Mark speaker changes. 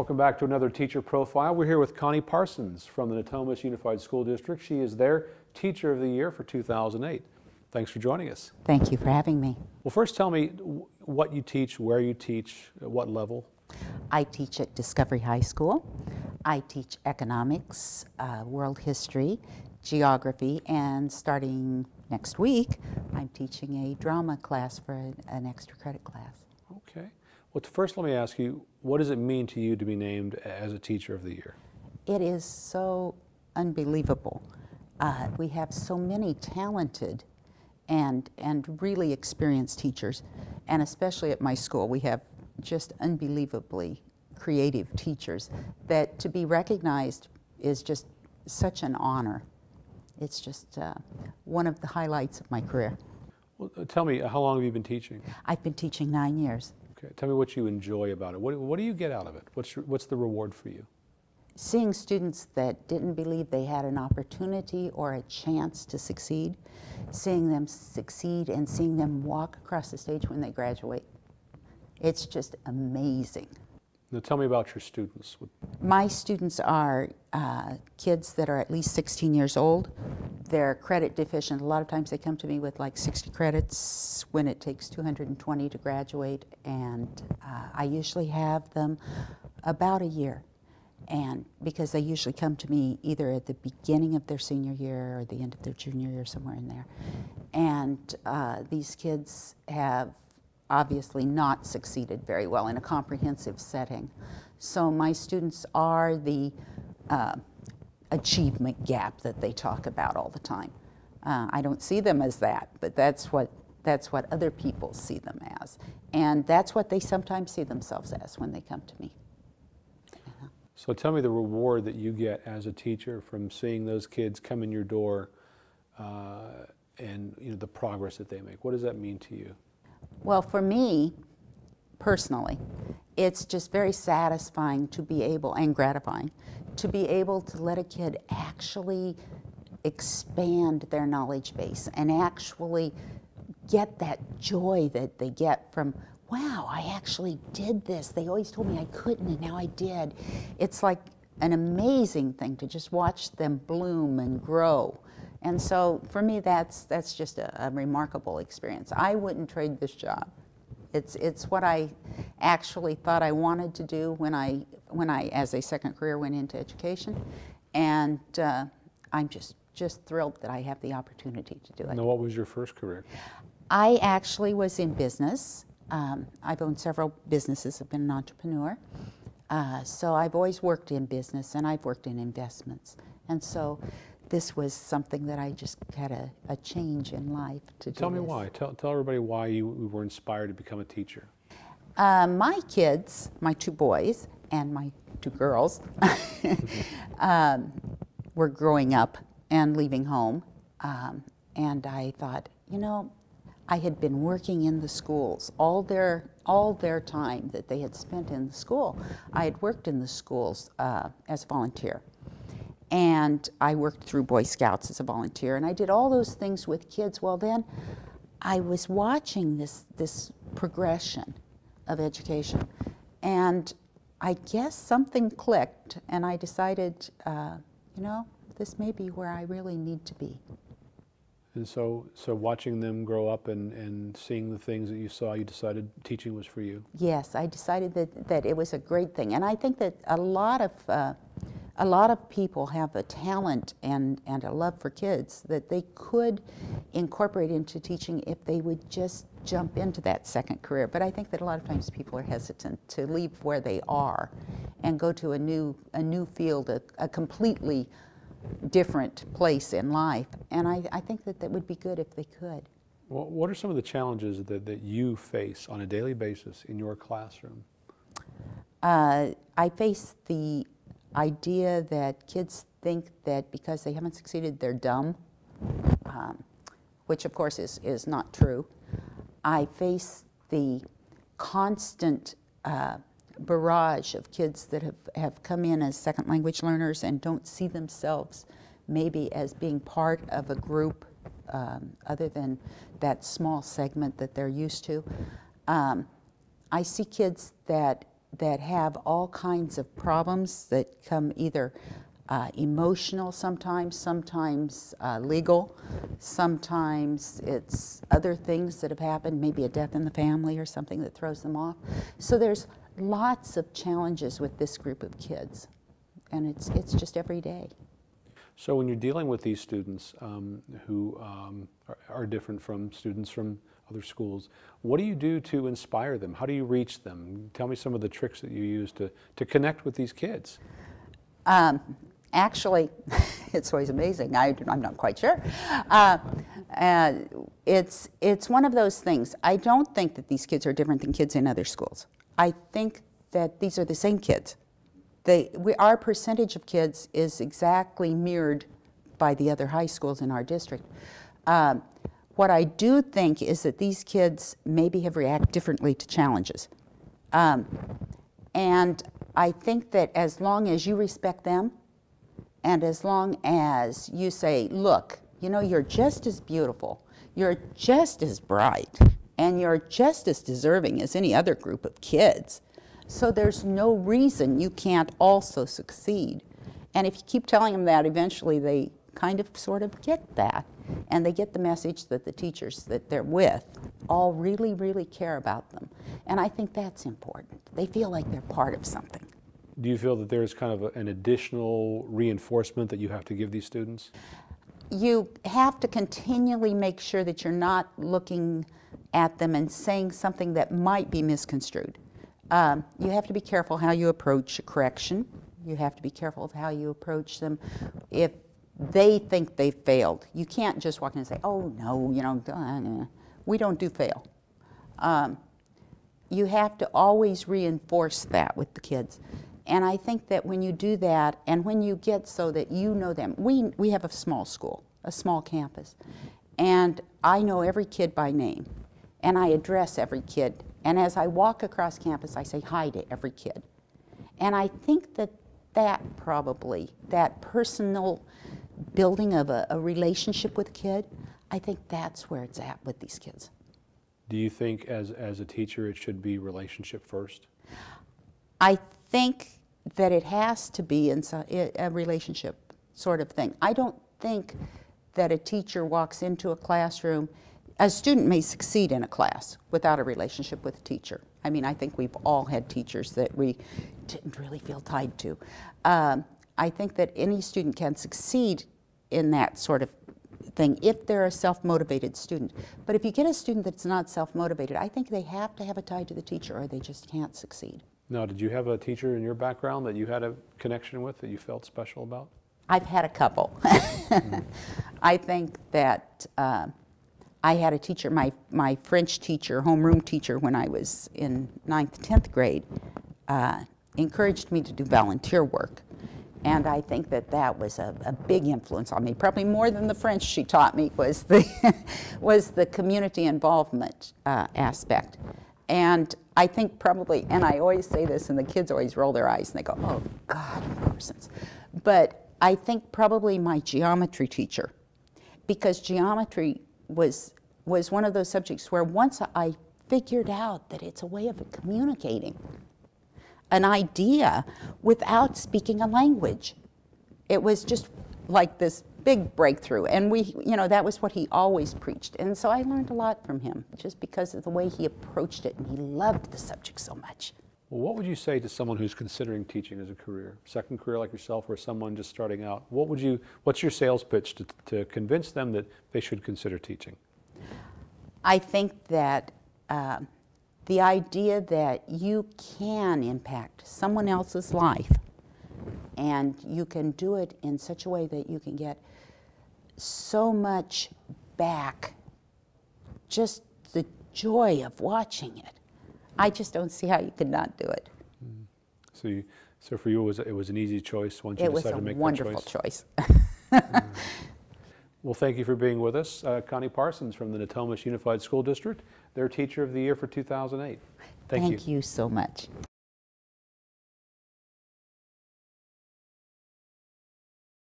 Speaker 1: Welcome back to another teacher profile. We're here with Connie Parsons from the Natomas Unified School District. She is their Teacher of the Year for 2008. Thanks for joining us.
Speaker 2: Thank you for having me.
Speaker 1: Well, first tell me what you teach, where you teach, at what level.
Speaker 2: I teach at Discovery High School. I teach economics, uh, world history, geography, and starting next week, I'm teaching a drama class for an, an extra credit class.
Speaker 1: Well, first let me ask you, what does it mean to you to be named as a Teacher of the Year?
Speaker 2: It is so unbelievable. Uh, we have so many talented and, and really experienced teachers, and especially at my school, we have just unbelievably creative teachers that to be recognized is just such an honor. It's just uh, one of the highlights of my career.
Speaker 1: Well, uh, tell me, how long have you been teaching?
Speaker 2: I've been teaching nine years.
Speaker 1: Okay, tell me what you enjoy about it. What, what do you get out of it? What's, your, what's the reward for you?
Speaker 2: Seeing students that didn't believe they had an opportunity or a chance to succeed, seeing them succeed and seeing them walk across the stage when they graduate. It's just amazing.
Speaker 1: Now tell me about your students.
Speaker 2: My students are uh, kids that are at least 16 years old. They're credit deficient. A lot of times they come to me with like 60 credits when it takes 220 to graduate and uh, I usually have them about a year and because they usually come to me either at the beginning of their senior year or the end of their junior year somewhere in there and uh, these kids have obviously not succeeded very well in a comprehensive setting. So my students are the uh, achievement gap that they talk about all the time. Uh, I don't see them as that, but that's what, that's what other people see them as. And that's what they sometimes see themselves as when they come to me.
Speaker 1: So tell me the reward that you get as a teacher from seeing those kids come in your door uh, and you know, the progress that they make. What does that mean to you?
Speaker 2: Well, for me, personally, it's just very satisfying to be able, and gratifying, to be able to let a kid actually expand their knowledge base and actually get that joy that they get from, wow, I actually did this. They always told me I couldn't and now I did. It's like an amazing thing to just watch them bloom and grow. And so for me, that's, that's just a, a, remarkable experience. I wouldn't trade this job. It's, it's what I actually thought I wanted to do when I, when I, as a second career, went into education. And uh, I'm just, just thrilled that I have the opportunity to do it.
Speaker 1: Now, what was your first career?
Speaker 2: I actually was in business. Um, I've owned several businesses. I've been an entrepreneur. Uh, so I've always worked in business and I've worked in investments. And so this was something that I just had a, a change in life to
Speaker 1: Tell
Speaker 2: me
Speaker 1: this. why. Tell, tell everybody why you were inspired to become a teacher.
Speaker 2: Uh, my kids, my two boys and my two girls, um, were growing up and leaving home. Um, and I thought, you know, I had been working in the schools all their all their time that they had spent in the school. I had worked in the schools uh, as a volunteer and I worked through Boy Scouts as a volunteer, and I did all those things with kids. Well, then I was watching this, this progression of education, and I guess something clicked, and I decided, uh, you know, this may be where I really need to be.
Speaker 1: And so, so watching them grow up and, and seeing the things that you saw, you decided teaching was for you?
Speaker 2: Yes, I decided that, that it was a great thing. And I think that a lot of uh, a lot of people have a talent and, and a love for kids that they could incorporate into teaching if they would just jump into that second career. But I think that a lot of times people are hesitant to leave where they are and go to a new, a new field, a, a completely different place in life. And I, I think that that would be good if they could.
Speaker 1: Well, what are some of the challenges that, that you face on a daily basis in your classroom?
Speaker 2: Uh, I face the idea that kids think that because they haven't succeeded, they're dumb, um, which of course is, is not true. I face the constant uh, barrage of kids that have, have come in as second language learners and don't see themselves maybe as being part of a group um, other than that small segment that they're used to. Um, I see kids that that have all kinds of problems that come either uh, emotional sometimes, sometimes uh, legal, sometimes it's other things that have happened, maybe a death in the family or something that throws them off. So there's lots of challenges with this group of kids, and it's, it's just every day.
Speaker 1: So when you're dealing with these students um, who um, are, are different from students from other schools, what do you do to inspire them? How do you reach them? Tell me some of the tricks that you use to, to connect with these kids.
Speaker 2: Um, actually, it's always amazing. I, am not quite sure. Uh, uh, it's, it's one of those things. I don't think that these kids are different than kids in other schools. I think that these are the same kids. They, we, our percentage of kids is exactly mirrored by the other high schools in our district. Um, what I do think is that these kids maybe have reacted differently to challenges. Um, and I think that as long as you respect them, and as long as you say, look, you know, you're just as beautiful, you're just as bright, and you're just as deserving as any other group of kids. So there's no reason you can't also succeed. And if you keep telling them that, eventually they kind of sort of get that. And they get the message that the teachers that they're with all really, really care about them. And I think that's important. They feel like they're part of something.
Speaker 1: Do you feel that there's kind of a, an additional reinforcement that you have to give these students?
Speaker 2: You have to continually make sure that you're not looking at them and saying something that might be misconstrued. Um, you have to be careful how you approach a correction. You have to be careful of how you approach them. If they think they failed, you can't just walk in and say, oh, no, you know, we don't do fail. Um, you have to always reinforce that with the kids. And I think that when you do that, and when you get so that you know them, we, we have a small school, a small campus, and I know every kid by name, and I address every kid. And as I walk across campus, I say hi to every kid. And I think that that probably, that personal building of a, a relationship with a kid, I think that's where it's at with these kids.
Speaker 1: Do you think as, as a teacher it should be relationship first?
Speaker 2: I think that it has to be in a relationship sort of thing. I don't think that a teacher walks into a classroom, a student may succeed in a class without a relationship with a teacher. I mean, I think we've all had teachers that we didn't really feel tied to. Um, I think that any student can succeed in that sort of thing if they're a self-motivated student. But if you get a student that's not self-motivated, I think they have to have a tie to the teacher or they just can't succeed.
Speaker 1: Now, did you have a teacher in your background that you had a connection with that you felt special about?
Speaker 2: I've had a couple. I think that uh, I had a teacher, my, my French teacher, homeroom teacher, when I was in ninth, 10th grade, uh, encouraged me to do volunteer work. And I think that that was a, a big influence on me. Probably more than the French she taught me was the, was the community involvement uh, aspect. And I think probably, and I always say this, and the kids always roll their eyes and they go, oh, God, Parsons. But I think probably my geometry teacher, because geometry was, was one of those subjects where once I figured out that it's a way of communicating an idea without speaking a language. It was just like this big breakthrough. And we, you know, that was what he always preached. And so I learned a lot from him just because of the way he approached it and he loved the subject so much.
Speaker 1: Well, what would you say to someone who's considering teaching as a career, second career like yourself, or someone just starting out? What would you? What's your sales pitch to, to convince them that they should consider teaching?
Speaker 2: I think that uh, the idea that you can impact someone else's life and you can do it in such a way that you can get so much back, just the joy of watching it. I just don't see how you could not do it.
Speaker 1: So, you, so for you, it was it was an easy choice once you
Speaker 2: It was
Speaker 1: decided
Speaker 2: a
Speaker 1: to make
Speaker 2: wonderful
Speaker 1: that choice.
Speaker 2: choice. Mm.
Speaker 1: Well, thank you for being with us, uh, Connie Parsons from the Natomas Unified School District. Their Teacher of the Year for 2008. Thank, you.
Speaker 2: Thank you so much.